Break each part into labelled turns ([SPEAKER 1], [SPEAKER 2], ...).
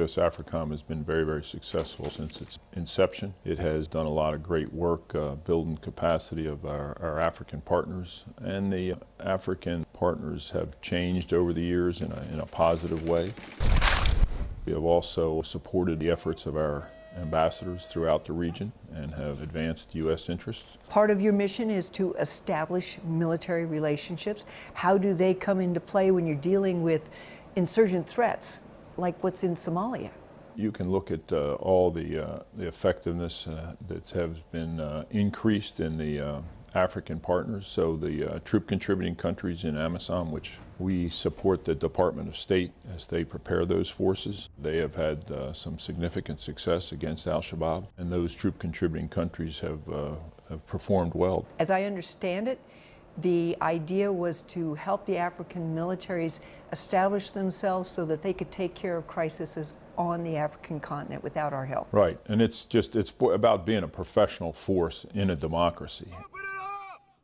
[SPEAKER 1] U.S. AFRICOM has been very, very successful since its inception. It has done a lot of great work uh, building capacity of our, our, African partners, and the African partners have changed over the years in a, in a positive way. We have also supported the efforts of our ambassadors throughout the region and have advanced U.S. interests.
[SPEAKER 2] Part of your mission is to establish military relationships. How do they come into play when you're dealing with insurgent threats like what's in Somalia?
[SPEAKER 1] You can look at uh, all the, uh, the effectiveness uh, that has been uh, increased in the uh, African partners, so the uh, troop contributing countries in AMISOM, which we support the Department of State as they prepare those forces. They have had uh, some significant success against al-Shabaab, and those troop contributing countries have, uh, have performed well.
[SPEAKER 2] As I understand it, the idea was to help the African militaries establish themselves so that they could take care of crises on the African continent without our help.
[SPEAKER 1] Right, and it's just, it's about being a professional force in a democracy.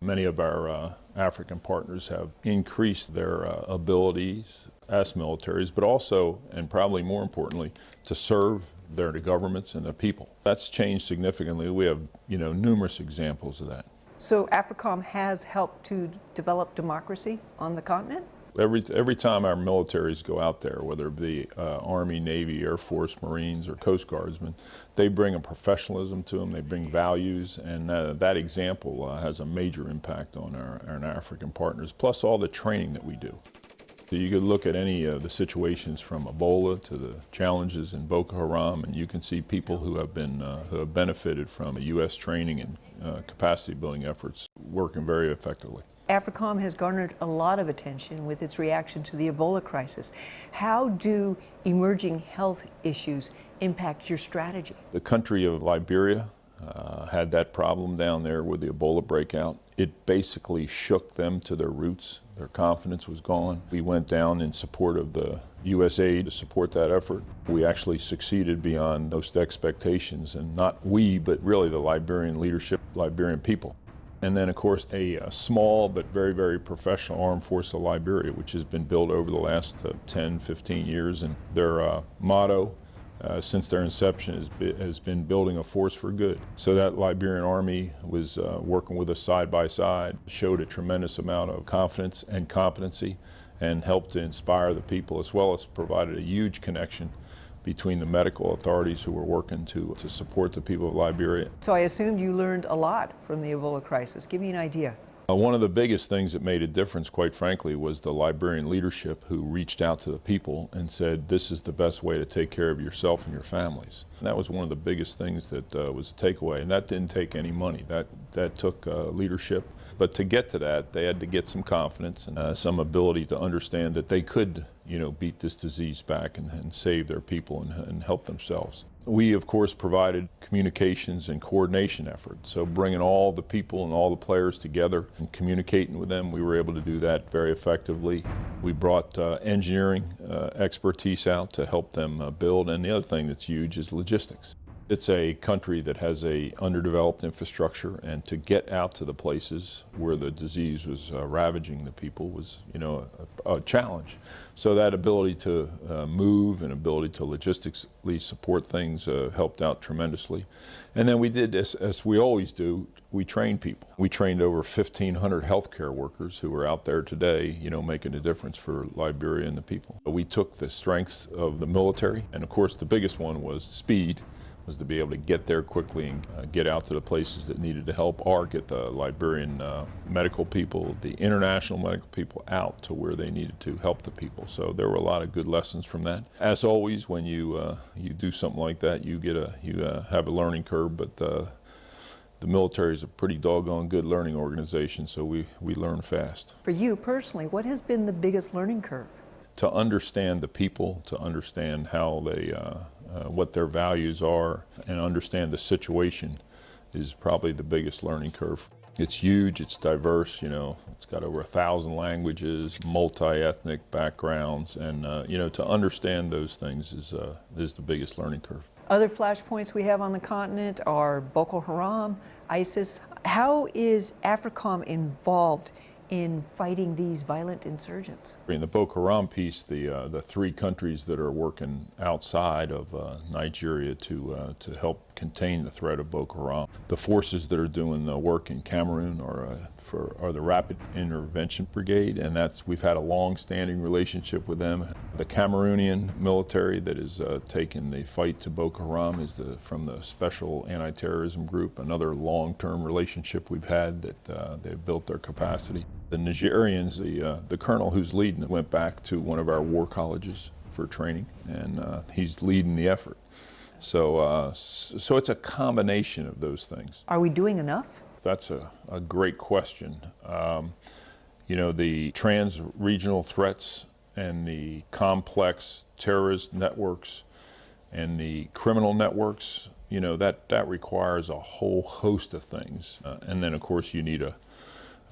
[SPEAKER 1] Many of our uh, African partners have increased their uh, abilities as militaries, but also, and probably more importantly, to serve their governments and the people. That's changed significantly. We have, you know, numerous examples of that.
[SPEAKER 2] So AFRICOM has helped to develop democracy on the continent?
[SPEAKER 1] Every, every time our militaries go out there, whether it be uh, Army, Navy, Air Force, Marines, or Coast Guardsmen, they bring a professionalism to them, they bring values, and uh, that example uh, has a major impact on our, our African partners, plus all the training that we do. So you could look at any of the situations from Ebola to the challenges in Boko Haram, and you can see people who have been uh, who have benefited from U.S. training and uh, capacity building efforts working very effectively.
[SPEAKER 2] AFRICOM has garnered a lot of attention with its reaction to the Ebola crisis. How do emerging health issues impact your strategy?
[SPEAKER 1] The country of Liberia uh, had that problem down there with the Ebola breakout. It basically shook them to their roots. Their confidence was gone. We went down in support of the USAID to support that effort. We actually succeeded beyond most expectations, and not we, but really the Liberian leadership, Liberian people. And then, of course, a, a, small but very, very professional armed force of Liberia, which has been built over the last uh, 10, 15 years. And their uh, motto uh, since their inception has, be, has, been building a force for good. So that Liberian army was uh, working with us side by side, showed a tremendous amount of confidence and competency, and helped to inspire the people, as well as provided a huge connection between the medical authorities who were working to, to support the people of Liberia.
[SPEAKER 2] So I assumed you learned a lot from the Ebola crisis. Give me an idea.
[SPEAKER 1] Uh, one of the biggest things that made a difference, quite frankly, was the Liberian leadership who reached out to the people and said, this is the best way to take care of yourself and your families. And that was one of the biggest things that uh, was a takeaway, and that didn't take any money. That, that took uh, leadership. But to get to that, they had to get some confidence and uh, some ability to understand that they could, you know, beat this disease back and, and save their people and, and help themselves. We, of course, provided communications and coordination efforts. So bringing all the people and all the players together and communicating with them, we were able to do that very effectively. We brought uh, engineering uh, expertise out to help them uh, build. And the other thing that's huge is logistics. It's a country that has a underdeveloped infrastructure and to get out to the places where the disease was uh, ravaging the people was, you know, a, a challenge. So that ability to uh, move and ability to logistically support things uh, helped out tremendously. And then we did, as, as we always do, we trained people. We trained over 1,500 healthcare workers who are out there today, you know, making a difference for Liberia and the people. We took the strengths of the military, and of course the biggest one was speed was to be able to get there quickly and uh, get out to the places that needed to help or get the Liberian uh, medical people, the international medical people out to where they needed to help the people. So there were a lot of good lessons from that. As always, when you, uh, you do something like that, you, get a, you uh, have a learning curve, but uh, the military is a pretty doggone good learning organization, so we, we learn fast.
[SPEAKER 2] For you personally, what has been the biggest learning curve?
[SPEAKER 1] To understand the people, to understand how they uh, what their values are and understand the situation is probably the biggest learning curve. It's huge, it's diverse, you know, it's got over a thousand languages, multi-ethnic backgrounds, and uh, you know, to understand those things is, uh, is the biggest learning curve.
[SPEAKER 2] Other flashpoints we have on the continent are Boko Haram, ISIS. How is AFRICOM involved in fighting these violent insurgents?
[SPEAKER 1] In the Boko Haram piece, the uh, the three countries that are working outside of uh, Nigeria to uh, to help contain the threat of Boko Haram, the forces that are doing the work in Cameroon are uh, for are the Rapid Intervention Brigade, and that's we've had a long-standing relationship with them. The Cameroonian military that is uh, taking the fight to Boko Haram is the from the Special Anti-Terrorism Group, another long-term relationship we've had that uh, they've built their capacity. The Nigerians, the, uh, the colonel who's leading it, went back to one of our war colleges for training, and uh, he's leading the effort. So, uh, so it's a combination of those things.
[SPEAKER 2] Are we doing enough?
[SPEAKER 1] That's a, a great question. Um, you know, the trans regional threats and the complex terrorist networks and the criminal networks, you know, that, that requires a whole host of things. Uh, and then, of course, you need a,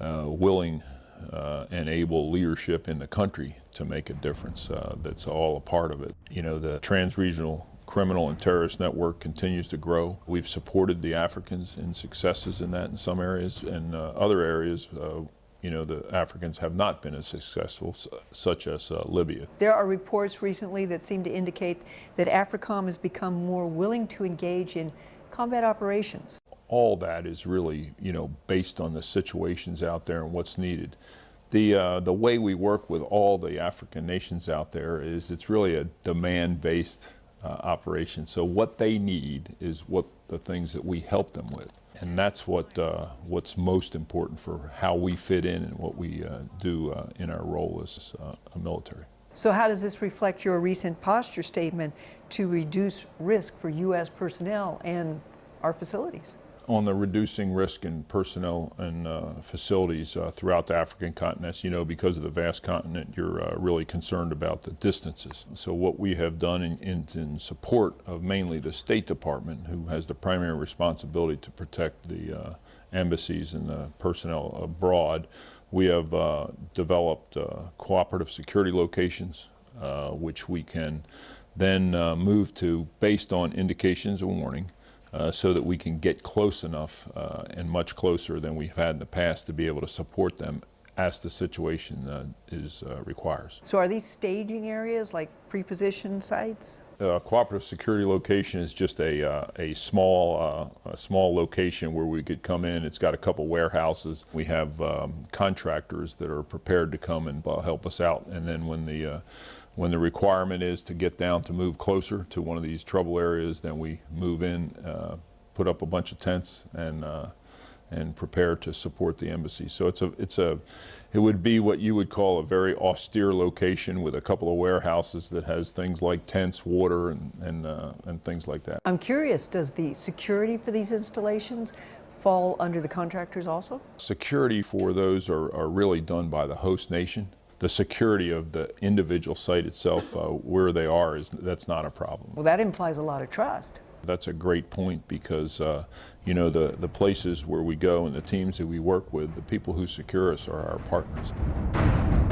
[SPEAKER 1] uh, willing uh, and able leadership in the country to make a difference. Uh, that's all a part of it. You know, the trans-regional criminal and terrorist network continues to grow. We've supported the Africans in successes in that in some areas, and uh, other areas, uh, you know, the Africans have not been as successful, such as uh, Libya.
[SPEAKER 2] There are reports recently that seem to indicate that AFRICOM has become more willing to engage in combat operations.
[SPEAKER 1] all that is really, you know, based on the situations out there and what's needed. The, uh, the way we work with all the African nations out there is it's really a demand-based uh, operation. So what they need is what the things that we help them with. And that's what, uh, what's most important for how we fit in and what we uh, do uh, in our role as uh, a military.
[SPEAKER 2] So, how does this reflect your recent posture statement to reduce risk for U.S. personnel and our facilities?
[SPEAKER 1] On the reducing risk in personnel and uh, facilities uh, throughout the African continent. As you know, because of the vast continent, you're uh, really concerned about the distances. So what we have done in, in, in support of mainly the State Department, who has the primary responsibility to protect the uh, embassies and the personnel abroad, we have uh, developed uh, cooperative security locations, which we can then move to based on indications of warning uh, so that we can get close enough uh, and much closer than we've had in the past to be able to support them as the situation uh, is uh, requires.
[SPEAKER 2] So, are these staging areas like pre-positioned sites?
[SPEAKER 1] Uh, cooperative security location is just a, uh, a small uh, a small location where we could come in. It's got a couple warehouses. We have um, contractors that are prepared to come and help us out. And then when the uh, when the requirement is to get down to move closer to one of these trouble areas, then we move in, uh, put up a bunch of tents, and uh, and prepare to support the embassy. So it's a it's a it would be what you would call a very austere location with a couple of warehouses that has things like tents, water, and and uh, and things like that.
[SPEAKER 2] I'm curious, does the security for these installations fall under the contractors also?
[SPEAKER 1] Security for those are, are really done by the host nation. The security of the individual site itself, uh, where they are, is that's not a problem.
[SPEAKER 2] Well, that implies a lot of trust.
[SPEAKER 1] That's a great point because, uh, you know, the, the places where we go and the teams that we work with, the people who secure us are our partners.